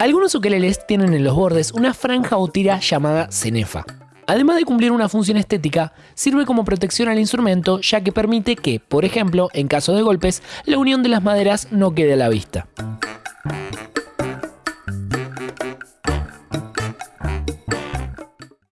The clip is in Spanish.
Algunos ukeleles tienen en los bordes una franja o tira llamada cenefa. Además de cumplir una función estética, sirve como protección al instrumento ya que permite que, por ejemplo, en caso de golpes, la unión de las maderas no quede a la vista.